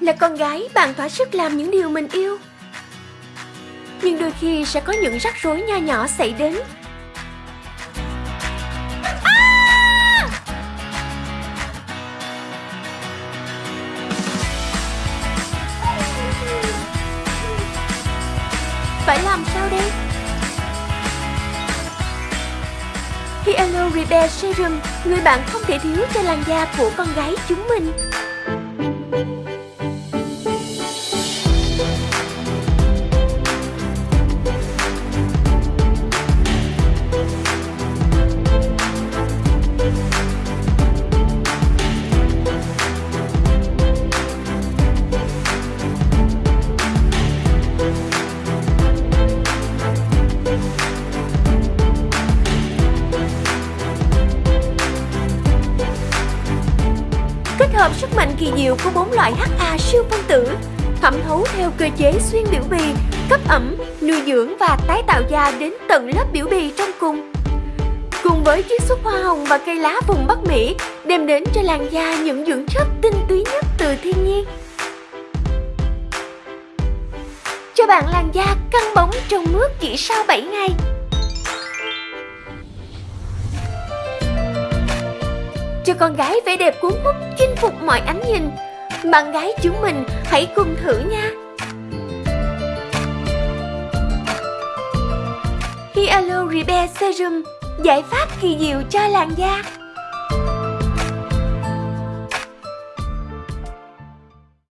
Là con gái bạn thỏa sức làm những điều mình yêu Nhưng đôi khi sẽ có những rắc rối nho nhỏ xảy đến à! Phải làm sao đây? Hyaluronic Repair Serum, người bạn không thể thiếu cho làn da của con gái chúng mình. Hợp sức mạnh kỳ diệu của bốn loại HA siêu phân tử thẩm thấu theo cơ chế xuyên biểu bì, cấp ẩm, nuôi dưỡng và tái tạo da đến tận lớp biểu bì trong cùng. Cùng với chiết xuất hoa hồng và cây lá vùng Bắc Mỹ đem đến cho làn da những dưỡng chất tinh túy nhất từ thiên nhiên. Cho bạn làn da căng bóng trong nước chỉ sau 7 ngày. Cho con gái vẻ đẹp cuốn hút, chinh phục mọi ánh nhìn. Bạn gái chúng mình, hãy cùng thử nha. Hyalo Repair Serum, Giải pháp kỳ diệu cho làn da